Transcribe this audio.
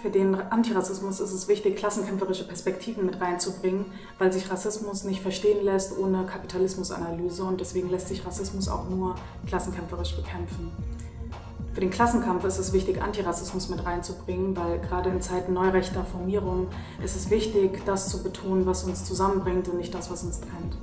Für den Antirassismus ist es wichtig, klassenkämpferische Perspektiven mit reinzubringen, weil sich Rassismus nicht verstehen lässt ohne Kapitalismusanalyse und deswegen lässt sich Rassismus auch nur klassenkämpferisch bekämpfen. Für den Klassenkampf ist es wichtig, Antirassismus mit reinzubringen, weil gerade in Zeiten neurechter Formierung ist es wichtig, das zu betonen, was uns zusammenbringt und nicht das, was uns trennt.